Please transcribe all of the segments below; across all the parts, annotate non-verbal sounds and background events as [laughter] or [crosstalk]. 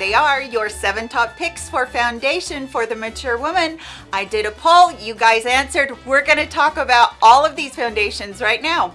they are, your seven top picks for foundation for the mature woman. I did a poll, you guys answered. We're gonna talk about all of these foundations right now.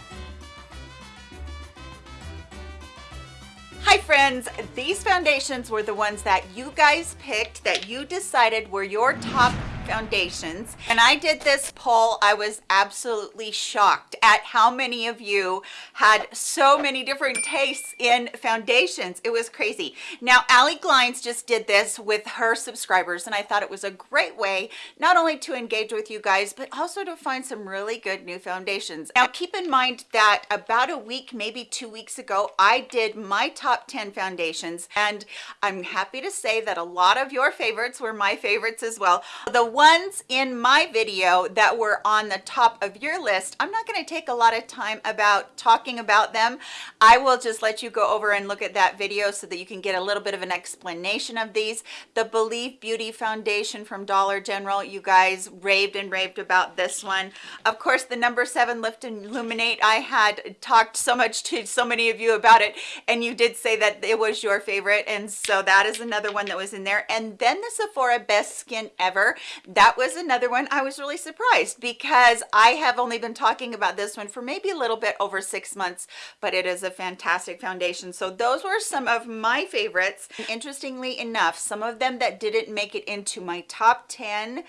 Hi friends, these foundations were the ones that you guys picked, that you decided were your top foundations. And I did this poll I was absolutely shocked at how many of you had so many different tastes in foundations. It was crazy. Now Allie Glines just did this with her subscribers and I thought it was a great way not only to engage with you guys but also to find some really good new foundations. Now keep in mind that about a week maybe two weeks ago I did my top 10 foundations and I'm happy to say that a lot of your favorites were my favorites as well. The ones in my video that were on the top of your list i'm not going to take a lot of time about talking about them. I will just let you go over and look at that video so that you can get a little bit of an explanation of these. The believe beauty foundation from dollar general you guys raved and raved about this one. Of course the number seven lift and illuminate i had talked so much to so many of you about it and you did say that it was your favorite and so that is another one that was in there. And then the sephora best skin ever that was another one I was really surprised because I have only been talking about this one for maybe a little bit over six months but it is a fantastic foundation. So those were some of my favorites. Interestingly enough some of them that didn't make it into my top 10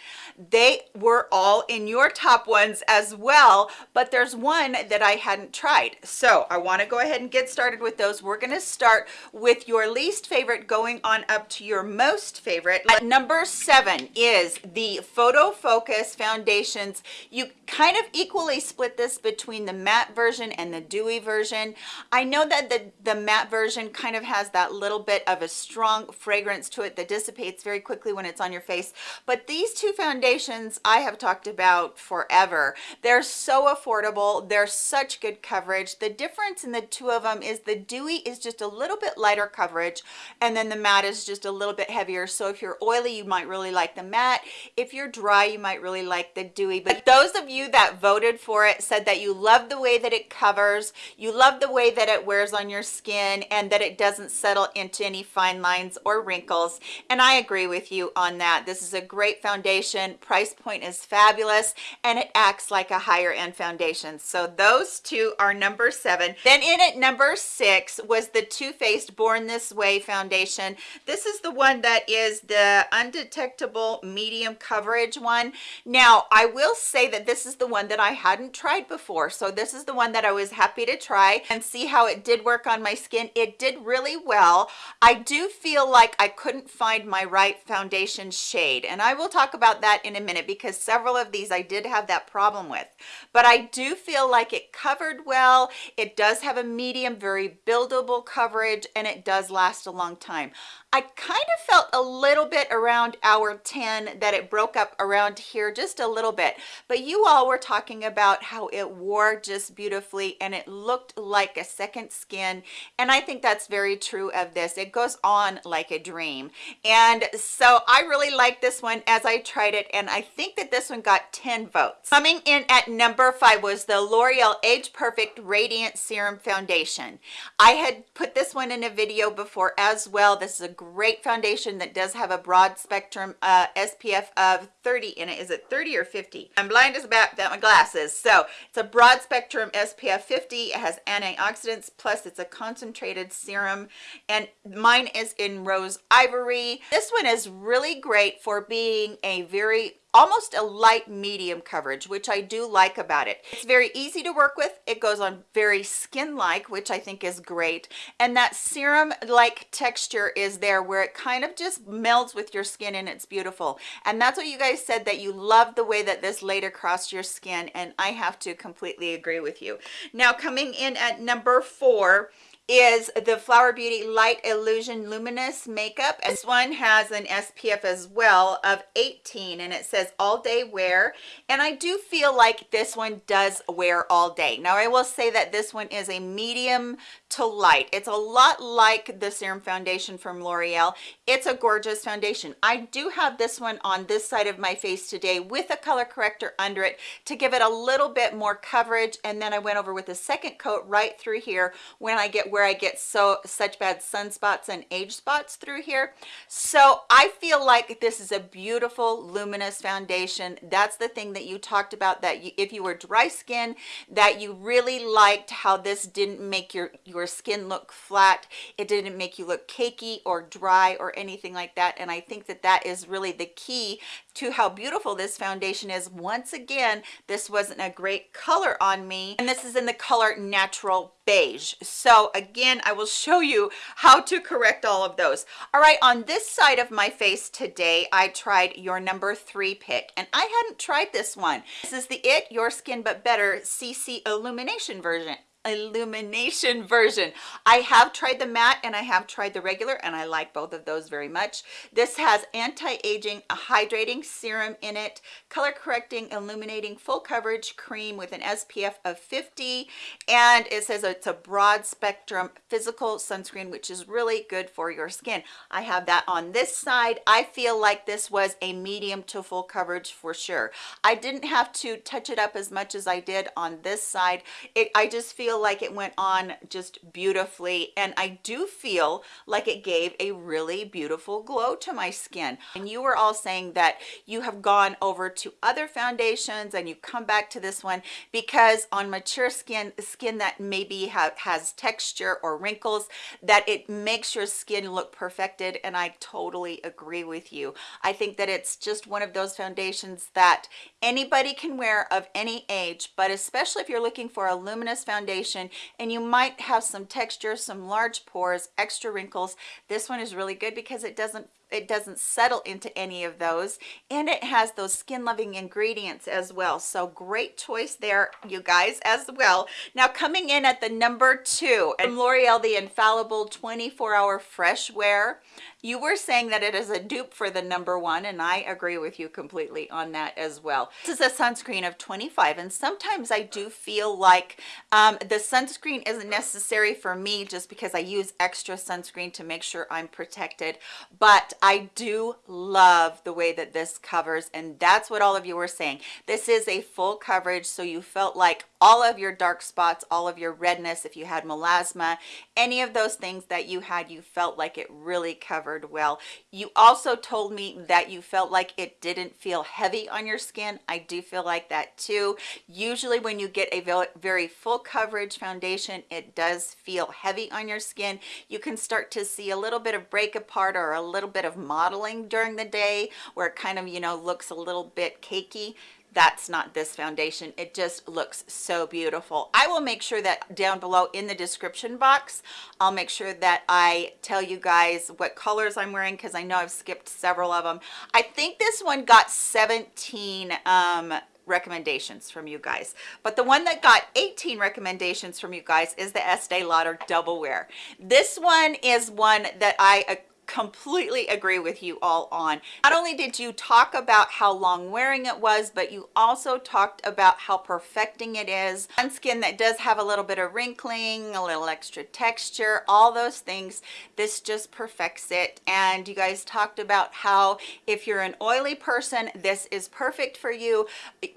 they were all in your top ones as well but there's one that I hadn't tried. So I want to go ahead and get started with those. We're going to start with your least favorite going on up to your most favorite. Number seven is the the photo focus foundations. You kind of equally split this between the matte version and the dewy version. I know that the the matte version kind of has that little bit of a strong fragrance to it that dissipates very quickly when it's on your face but these two foundations i have talked about forever. They're so affordable they're such good coverage. The difference in the two of them is the dewy is just a little bit lighter coverage and then the matte is just a little bit heavier. So if you're oily you might really like the matte if you're dry you might really like the dewy but those of you that voted for it said that you love the way that it covers you love the way that it wears on your skin and that it doesn't settle into any fine lines or wrinkles and i agree with you on that. This is a great foundation price point is fabulous and it acts like a higher end foundation. So those two are number seven. Then in at number six was the Too Faced born this way foundation. This is the one that is the undetectable medium coverage one. Now i will say that this is the one that i hadn't tried before so this is the one that i was happy to try and see how it did work on my skin. It did really well. I do feel like i couldn't find my right foundation shade and i will talk about that in a minute because several of these i did have that problem with. But i do feel like it covered well. It does have a medium very buildable coverage and it does last a long time I kind of felt a little bit around hour 10 that it broke up around here just a little bit. But you all were talking about how it wore just beautifully and it looked like a second skin. And I think that's very true of this. It goes on like a dream. And so I really like this one as I tried it. And I think that this one got 10 votes. Coming in at number five was the L'Oreal Age Perfect Radiant Serum Foundation. I had put this one in a video before as well. This is a great foundation that does have a broad spectrum uh, SPF of 30 in it. Is it 30 or 50? I'm blind as a bat without my glasses. So it's a broad spectrum SPF 50. It has antioxidants, plus it's a concentrated serum. And mine is in rose ivory. This one is really great for being a very almost a light medium coverage which i do like about it. It's very easy to work with. It goes on very skin like which i think is great. And that serum like texture is there where it kind of just melds with your skin and it's beautiful. And that's what you guys said that you love the way that this laid across your skin and i have to completely agree with you. Now coming in at number four is the Flower Beauty Light Illusion Luminous Makeup. This one has an SPF as well of 18 and it says all day wear. And I do feel like this one does wear all day. Now I will say that this one is a medium to light. It's a lot like the Serum Foundation from L'Oreal. It's a gorgeous foundation. I do have this one on this side of my face today with a color corrector under it to give it a little bit more coverage. And then I went over with a second coat right through here when I get where I get so such bad sunspots and age spots through here. So I feel like this is a beautiful luminous foundation. That's the thing that you talked about that you, if you were dry skin, that you really liked how this didn't make your, your skin look flat. It didn't make you look cakey or dry or anything like that. And I think that that is really the key to how beautiful this foundation is. Once again, this wasn't a great color on me. And this is in the color Natural Beige. So again, I will show you how to correct all of those. All right, on this side of my face today, I tried your number three pick. And I hadn't tried this one. This is the It Your Skin But Better CC Illumination version illumination version. I have tried the matte and i have tried the regular and i like both of those very much. This has anti-aging hydrating serum in it color correcting illuminating full coverage cream with an spf of 50 and it says it's a broad spectrum physical sunscreen which is really good for your skin. I have that on this side. I feel like this was a medium to full coverage for sure. I didn't have to touch it up as much as i did on this side. It i just feel feel like it went on just beautifully and I do feel like it gave a really beautiful glow to my skin. And you were all saying that you have gone over to other foundations and you come back to this one because on mature skin skin that maybe has texture or wrinkles that it makes your skin look perfected and I totally agree with you. I think that it's just one of those foundations that anybody can wear of any age but especially if you're looking for a luminous foundation foundation and you might have some texture some large pores extra wrinkles. This one is really good because it doesn't it doesn't settle into any of those and it has those skin loving ingredients as well. So great choice there you guys as well. Now coming in at the number two from l'oreal the infallible 24 hour fresh wear you were saying that it is a dupe for the number one and i agree with you completely on that as well this is a sunscreen of 25 and sometimes i do feel like um, the sunscreen isn't necessary for me just because i use extra sunscreen to make sure i'm protected but I do love the way that this covers and that's what all of you were saying. This is a full coverage so you felt like all of your dark spots, all of your redness, if you had melasma, any of those things that you had, you felt like it really covered well. You also told me that you felt like it didn't feel heavy on your skin. I do feel like that too. Usually when you get a very full coverage foundation, it does feel heavy on your skin. You can start to see a little bit of break apart or a little bit of modeling during the day where it kind of, you know, looks a little bit cakey that's not this foundation. It just looks so beautiful. I will make sure that down below in the description box i'll make sure that i tell you guys what colors i'm wearing because i know i've skipped several of them i think this one got 17 um recommendations from you guys but the one that got 18 recommendations from you guys is the Estee Lauder double wear. This one is one that I completely agree with you all on. Not only did you talk about how long wearing it was but you also talked about how perfecting it is. On skin that does have a little bit of wrinkling a little extra texture all those things this just perfects it. And you guys talked about how if you're an oily person this is perfect for you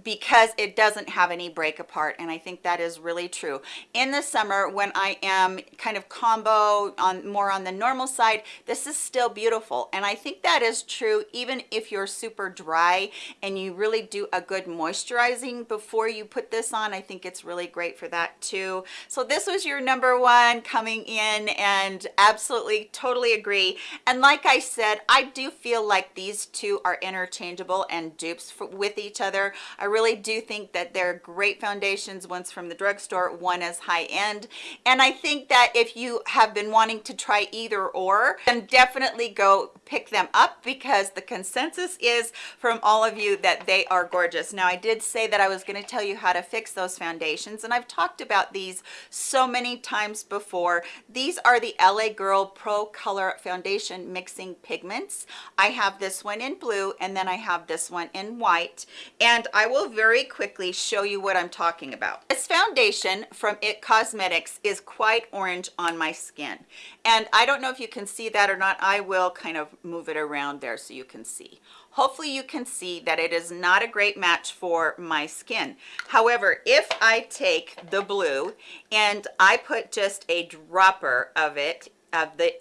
because it doesn't have any break apart and i think that is really true. In the summer when i am kind of combo on more on the normal side this is still beautiful. And I think that is true even if you're super dry and you really do a good moisturizing before you put this on. I think it's really great for that too. So this was your number one coming in and absolutely totally agree. And like I said I do feel like these two are interchangeable and dupes for, with each other. I really do think that they're great foundations one's from the drugstore one is high-end and I think that if you have been wanting to try either or then definitely definitely go pick them up because the consensus is from all of you that they are gorgeous. Now i did say that i was going to tell you how to fix those foundations and i've talked about these so many times before. These are the la girl pro color foundation mixing pigments. I have this one in blue and then i have this one in white and i will very quickly show you what i'm talking about this foundation from it cosmetics is quite orange on my skin and i don't know if you can see that or not I will kind of move it around there so you can see. Hopefully you can see that it is not a great match for my skin. However, if I take the blue and I put just a dropper of it, of the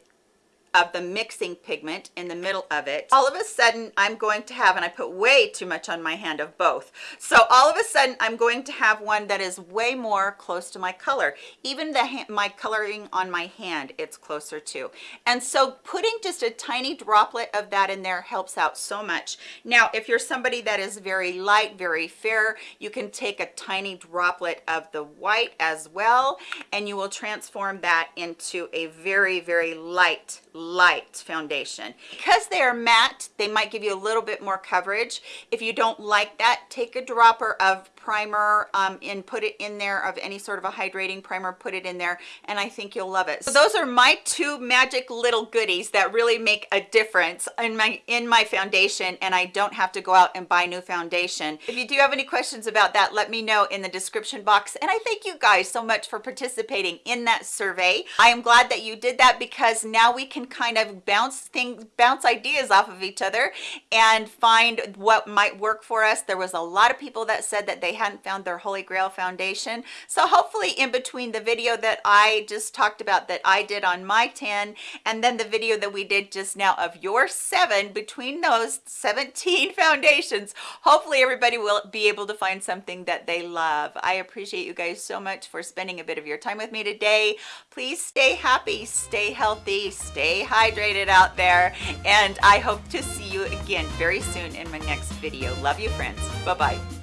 of the mixing pigment in the middle of it. All of a sudden i'm going to have and i put way too much on my hand of both. So all of a sudden i'm going to have one that is way more close to my color. Even the my coloring on my hand it's closer to. And so putting just a tiny droplet of that in there helps out so much. Now if you're somebody that is very light very fair you can take a tiny droplet of the white as well and you will transform that into a very very light light foundation. Because they are matte they might give you a little bit more coverage. If you don't like that take a dropper of primer um, and put it in there of any sort of a hydrating primer put it in there and I think you'll love it. So those are my two magic little goodies that really make a difference in my in my foundation and I don't have to go out and buy new foundation. If you do have any questions about that let me know in the description box and I thank you guys so much for participating in that survey. I am glad that you did that because now we can kind of bounce things bounce ideas off of each other and find what might work for us. There was a lot of people that said that they hadn't found their holy grail foundation so hopefully in between the video that i just talked about that i did on my 10 and then the video that we did just now of your seven between those 17 [laughs] foundations hopefully everybody will be able to find something that they love i appreciate you guys so much for spending a bit of your time with me today please stay happy stay healthy stay hydrated out there and I hope to see you again very soon in my next video. Love you friends. Bye-bye.